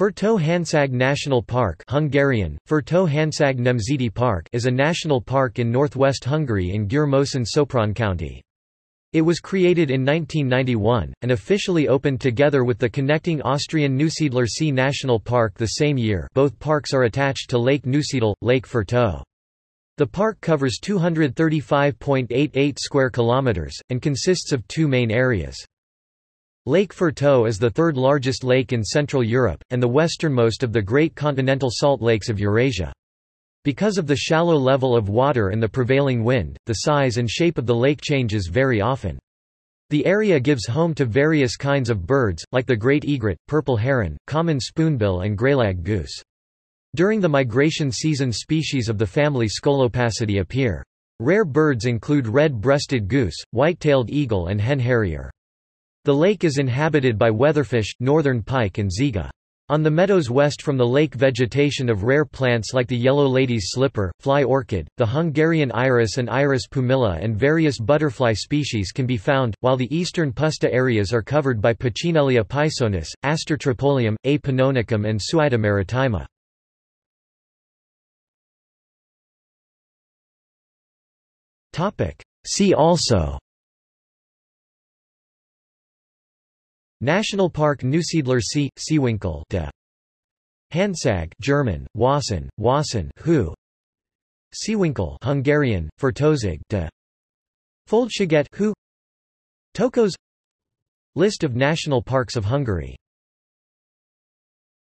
Fertő-Hanság National Park Hungarian, Fertő-Hanság Nemzeti Park is a national park in northwest Hungary in Győr-Moson-Sopron County. It was created in 1991, and officially opened together with the connecting Austrian Neusiedler See National Park the same year both parks are attached to Lake Neusiedl, Lake Fertő. The park covers 235.88 square kilometers, and consists of two main areas. Lake Fertő is the third largest lake in Central Europe, and the westernmost of the great continental salt lakes of Eurasia. Because of the shallow level of water and the prevailing wind, the size and shape of the lake changes very often. The area gives home to various kinds of birds, like the great egret, purple heron, common spoonbill and greylag goose. During the migration season species of the family Scolopacidae appear. Rare birds include red-breasted goose, white-tailed eagle and hen harrier. The lake is inhabited by weatherfish, northern pike and ziga. On the meadows west from the lake vegetation of rare plants like the yellow lady's slipper, fly orchid, the Hungarian iris and iris pumila and various butterfly species can be found, while the eastern puszta areas are covered by Puccinellia peisonis, Aster tripolium, A. pannonicum and Suaeda maritima. See also National Park Neusiedler See, Seewinkel de. Hanság German, Wassen, Wassen Hu Seewinkel Hungarian, Fertozig de. Földsiget Hu Tokos. List of national parks of Hungary